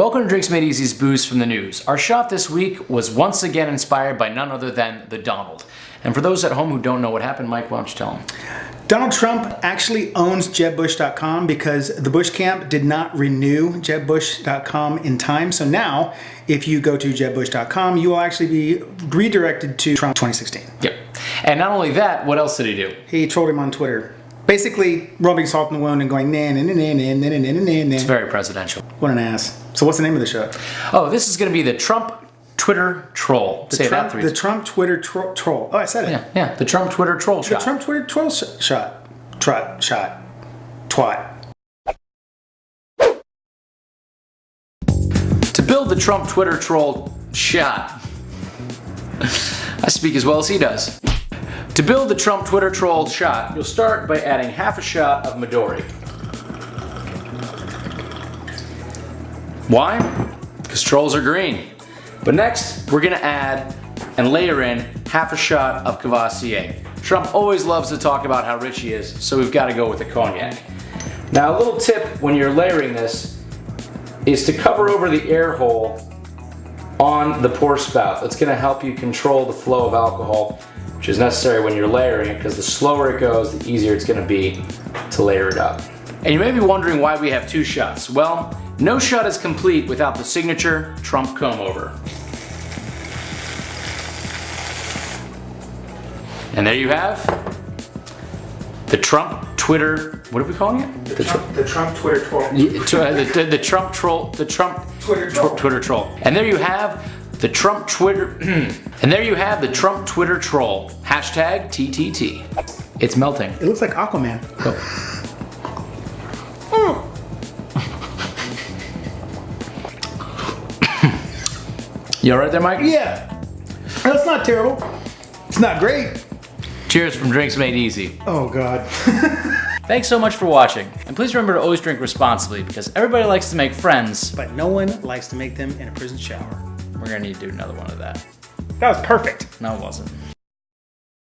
Welcome to Drinks Made Easy's Booze from the News. Our shot this week was once again inspired by none other than the Donald. And for those at home who don't know what happened, Mike, why don't you tell them? Donald Trump actually owns JebBush.com because the Bush camp did not renew JebBush.com in time. So now, if you go to JebBush.com, you will actually be redirected to Trump 2016. Yep. And not only that, what else did he do? He trolled him on Twitter. Basically, rubbing salt in the wound and going, nah, nah, nah, nah, nah, nah, nah, nah. It's very presidential. What an ass. So what's the name of the show? Oh, this is going to be the Trump Twitter troll. The Say Trump, that three The Trump Twitter tro troll. Oh, I said it. Yeah, yeah, the Trump Twitter troll The shot. Trump Twitter troll sh shot. Trot. Shot. Twat. To build the Trump Twitter troll shot, I speak as well as he does. To build the Trump Twitter troll shot, you'll start by adding half a shot of Midori. Why? Because trolls are green. But next, we're gonna add and layer in half a shot of Courvoisier. Trump always loves to talk about how rich he is, so we've gotta go with the cognac. Now a little tip when you're layering this is to cover over the air hole on the pour spout. That's gonna help you control the flow of alcohol, which is necessary when you're layering it, because the slower it goes, the easier it's gonna be to layer it up. And you may be wondering why we have two shots. Well, no shot is complete without the signature Trump comb over. And there you have the Trump Twitter, what are we calling it? The, Trump, the Trump Twitter troll. Uh, the, the, the Trump troll, the Trump Twitter tw- troll. Twitter troll. And there you have the Trump Twitter, and there you have the Trump Twitter troll. Hashtag TTT. It's melting. It looks like Aquaman. You alright there, Mike? Yeah. That's not terrible. It's not great. Cheers from Drinks Made Easy. Oh, God. Thanks so much for watching. And please remember to always drink responsibly because everybody likes to make friends. but no one likes to make them in a prison shower. We're gonna need to do another one of that. That was perfect. No, it wasn't.